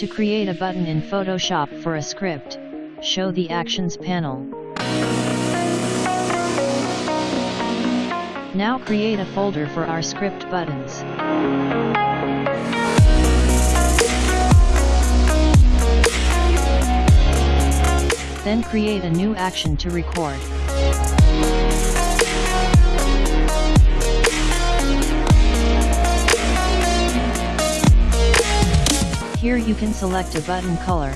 To create a button in Photoshop for a script, show the Actions panel. Now create a folder for our script buttons. Then create a new action to record. Here you can select a button color.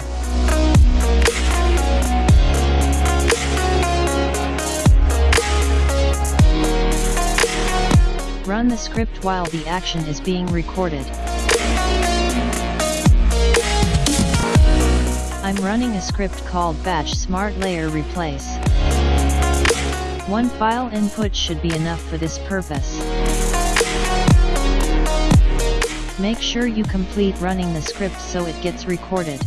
Run the script while the action is being recorded. I'm running a script called Batch Smart Layer Replace. One file input should be enough for this purpose. Make sure you complete running the script so it gets recorded.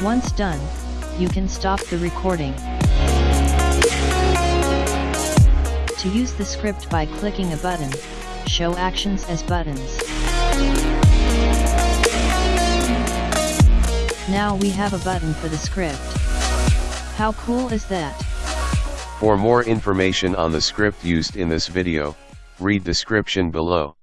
Once done, you can stop the recording. To use the script by clicking a button, show actions as buttons. Now we have a button for the script. How cool is that? For more information on the script used in this video, read description below.